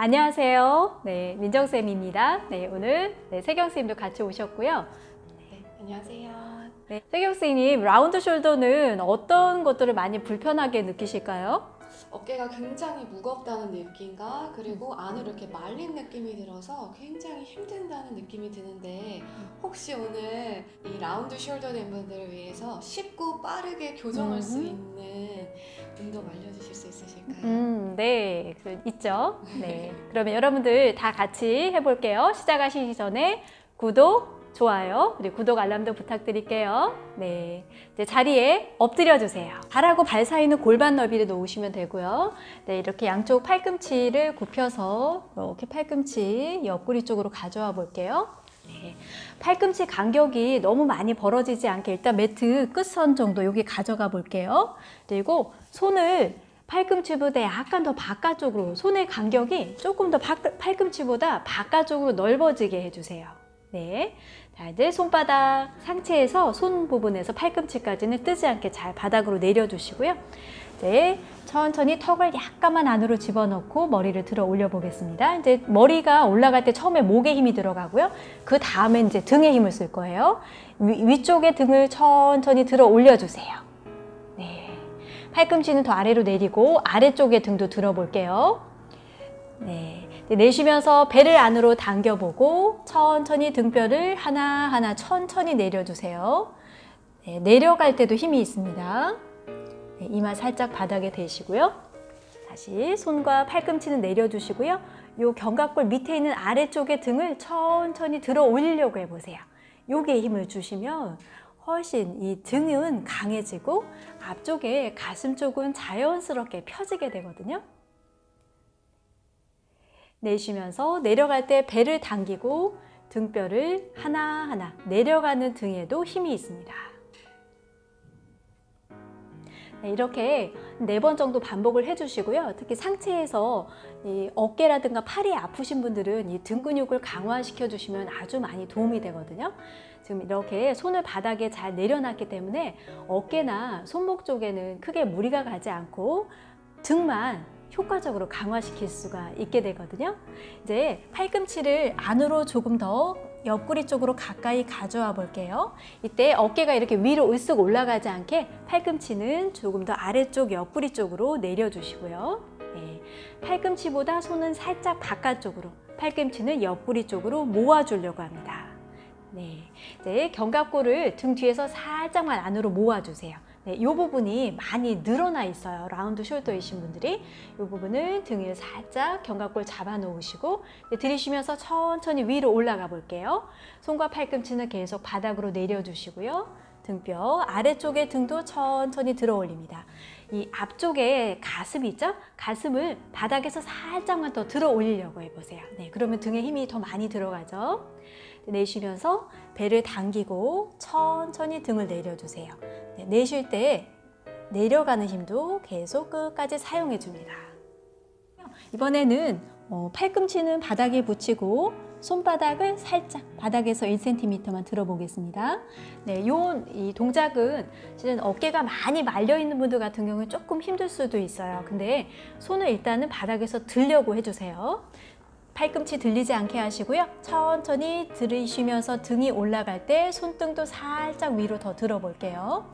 안녕하세요. 네, 민정쌤입니다. 네, 오늘 네, 세경쌤도 같이 오셨고요. 네, 안녕하세요. 네, 세경쌤님, round shoulder는 어떤 것들을 많이 불편하게 느끼실까요? 어깨가 굉장히 무겁다는 느낌과 그리고 안으로 이렇게 말린 느낌이 들어서 굉장히 힘든다는 느낌이 드는데 혹시 오늘 이 round shoulder 된 분들을 위해서 쉽고 빠르게 교정할 수 음. 있는 운동 알려주실 수 있으실까요? 음, 네, 그, 있죠. 네, 그러면 여러분들 다 같이 해볼게요. 시작하시기 전에 구독, 좋아요, 그리고 구독 알람도 부탁드릴게요. 네, 이제 자리에 엎드려 주세요. 발하고 발 사이는 골반 너비를 놓으시면 되고요. 네, 이렇게 양쪽 팔꿈치를 굽혀서 이렇게 팔꿈치 옆구리 쪽으로 가져와 볼게요. 네, 팔꿈치 간격이 너무 많이 벌어지지 않게 일단 매트 끝선 정도 여기 가져가 볼게요. 그리고 손을 팔꿈치보다 약간 더 바깥쪽으로 손의 간격이 조금 더 바- 팔꿈치보다 바깥쪽으로 넓어지게 해주세요. 네. 자, 이제 손바닥 상체에서 손 부분에서 팔꿈치까지는 뜨지 않게 잘 바닥으로 내려주시고요. 이제 천천히 턱을 약간만 안으로 집어넣고 머리를 들어 올려 보겠습니다. 이제 머리가 올라갈 때 처음에 목에 힘이 들어가고요. 그 다음에 이제 등에 힘을 쓸 거예요. 위, 위쪽에 등을 천천히 들어 올려주세요. 네. 팔꿈치는 더 아래로 내리고 아래쪽에 등도 들어 볼게요. 네. 네, 내쉬면서 배를 안으로 당겨보고 천천히 등뼈를 하나하나 천천히 내려주세요. 네, 내려갈 때도 힘이 있습니다. 네, 이마 살짝 바닥에 대시고요. 다시 손과 팔꿈치는 내려주시고요. 요 견갑골 밑에 있는 아래쪽의 등을 천천히 들어 올리려고 해보세요. 요게 힘을 주시면 훨씬 이 등은 강해지고 앞쪽에 가슴 쪽은 자연스럽게 펴지게 되거든요. 내쉬면서 내려갈 때 배를 당기고 등뼈를 하나하나 내려가는 등에도 힘이 있습니다. 네, 이렇게 네 번 정도 반복을 해주시고요. 특히 상체에서 이 어깨라든가 팔이 아프신 분들은 이 등 근육을 강화시켜 주시면 아주 많이 도움이 되거든요. 지금 이렇게 손을 바닥에 잘 내려놨기 때문에 어깨나 손목 쪽에는 크게 무리가 가지 않고 등만 효과적으로 강화시킬 수가 있게 되거든요. 이제 팔꿈치를 안으로 조금 더 옆구리 쪽으로 가까이 가져와 볼게요. 이때 어깨가 이렇게 위로 으쓱 올라가지 않게 팔꿈치는 조금 더 아래쪽 옆구리 쪽으로 내려주시고요. 네, 팔꿈치보다 손은 살짝 바깥쪽으로, 팔꿈치는 옆구리 쪽으로 모아주려고 합니다. 네, 이제 견갑골을 등 뒤에서 살짝만 안으로 모아주세요. 네, 이 부분이 많이 늘어나 있어요. 라운드 숄더이신 분들이 이 부분을 등을 살짝 견갑골 잡아 놓으시고 네, 들이쉬면서 천천히 위로 올라가 볼게요. 손과 팔꿈치는 계속 바닥으로 내려주시고요. 등뼈 아래쪽의 등도 천천히 들어 올립니다. 이 앞쪽에 가슴 있죠? 가슴을 바닥에서 살짝만 더 들어 올리려고 해보세요. 네, 그러면 등에 힘이 더 많이 들어가죠. 내쉬면서 배를 당기고 천천히 등을 내려주세요. 네, 내쉴 때 내려가는 힘도 계속 끝까지 사용해 줍니다. 이번에는 어, 팔꿈치는 바닥에 붙이고 손바닥을 살짝 바닥에서 1cm만 들어보겠습니다. 네, 요, 이 동작은 실은 어깨가 많이 말려 있는 분들 같은 경우는 조금 힘들 수도 있어요. 근데 손을 일단은 바닥에서 들려고 해주세요. 팔꿈치 들리지 않게 하시고요. 천천히 들이쉬면서 등이 올라갈 때 손등도 살짝 위로 더 들어볼게요.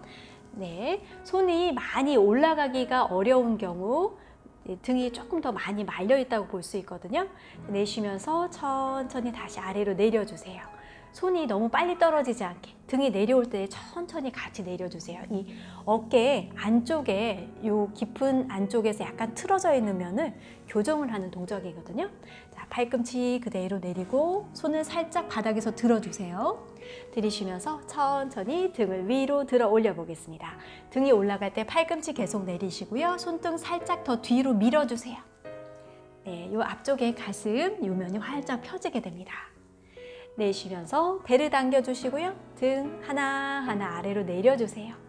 네, 손이 많이 올라가기가 어려운 경우 네, 등이 조금 더 많이 말려 있다고 볼 수 있거든요. 내쉬면서 천천히 다시 아래로 내려주세요. 손이 너무 빨리 떨어지지 않게 등이 내려올 때 천천히 같이 내려주세요. 이 어깨 안쪽에 요 깊은 안쪽에서 약간 틀어져 있는 면을 교정을 하는 동작이거든요. 자, 팔꿈치 그대로 내리고 손을 살짝 바닥에서 들어주세요. 들이쉬면서 천천히 등을 위로 들어 올려 보겠습니다. 등이 올라갈 때 팔꿈치 계속 내리시고요. 손등 살짝 더 뒤로 밀어주세요. 네, 요 앞쪽에 가슴 요 면이 활짝 펴지게 됩니다. 내쉬면서 배를 당겨주시고요. 등 하나하나 아래로 내려주세요.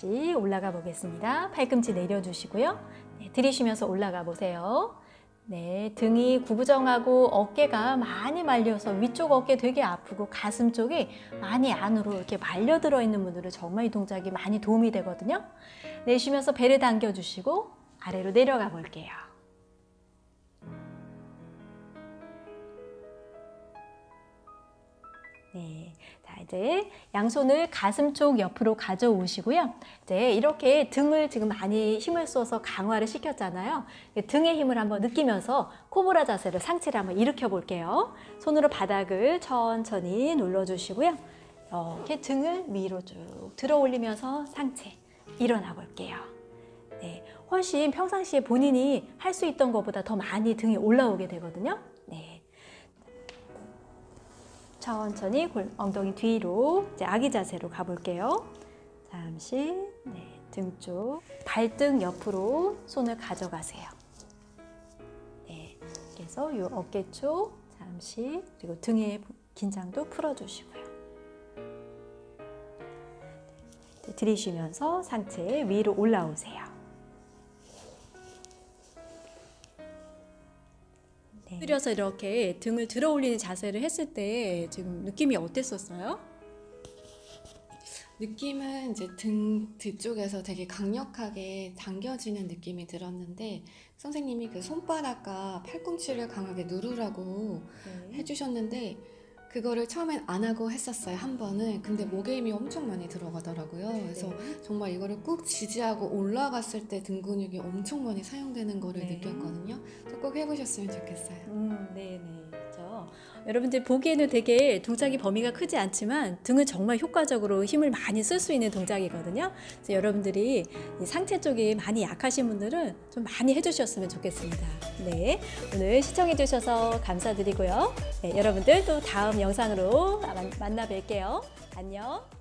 다시 올라가 보겠습니다. 팔꿈치 내려주시고요. 네, 들이쉬면서 올라가 보세요. 네, 등이 구부정하고 어깨가 많이 말려서 위쪽 어깨 되게 아프고 가슴 쪽이 많이 안으로 이렇게 말려 들어 있는 분들은 정말 이 동작이 많이 도움이 되거든요. 내쉬면서 배를 당겨 주시고 아래로 내려가 볼게요. 네. 자, 이제 양손을 가슴 쪽 옆으로 가져오시고요. 이제 이렇게 등을 지금 많이 힘을 써서 강화를 시켰잖아요. 등의 힘을 한번 느끼면서 코브라 자세를 상체를 한번 일으켜 볼게요. 손으로 바닥을 천천히 눌러주시고요. 이렇게 등을 위로 쭉 들어 올리면서 상체 일어나 볼게요. 네, 훨씬 평상시에 본인이 할 수 있던 것보다 더 많이 등이 올라오게 되거든요. 네. 천천히 골, 엉덩이 뒤로 이제 아기 자세로 가볼게요. 잠시 네, 등 쪽, 발등 옆으로 손을 가져가세요. 네, 그래서 이 어깨 쪽 잠시 그리고 등의 긴장도 풀어주시고요. 네, 들이쉬면서 상체 위로 올라오세요. 들여서 이렇게 등을 들어 올리는 자세를 했을 때 지금 느낌이 어땠었어요? 느낌은 이제 등 뒤쪽에서 되게 강력하게 당겨지는 느낌이 들었는데 선생님이 그 손바닥과 팔꿈치를 강하게 누르라고 해주셨는데 그거를 처음엔 안 하고 했었어요 한 번은 근데 목에 힘이 엄청 많이 들어가더라고요 그래서 네. 정말 이거를 꾹 지지하고 올라갔을 때 등 근육이 엄청 많이 사용되는 거를 네. 느꼈거든요 그래서 꼭 해보셨으면 좋겠어요 음, 네, 네. 여러분들 보기에는 되게 동작이 범위가 크지 않지만 등은 정말 효과적으로 힘을 많이 쓸 수 있는 동작이거든요. 그래서 여러분들이 이 상체 쪽이 많이 약하신 분들은 좀 많이 해주셨으면 좋겠습니다. 네, 오늘 시청해 주셔서 감사드리고요. 네, 여러분들 또 다음 영상으로 만나 뵐게요. 안녕.